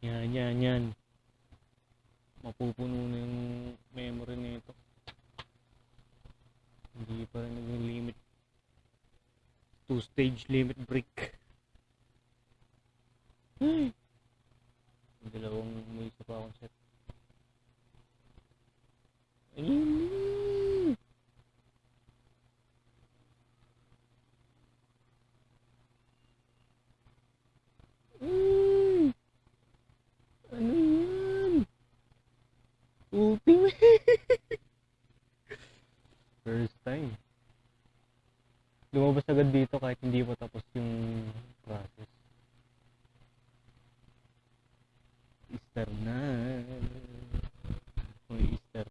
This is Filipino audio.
Yan, yan, yan. Mapupuno na yung memory nito. Hindi pa rin naging limit. Two-stage limit break. May dalawang may isa pa akong set. Ultimate! First time. Lumabas agad dito kahit hindi pa tapos yung process. Star na.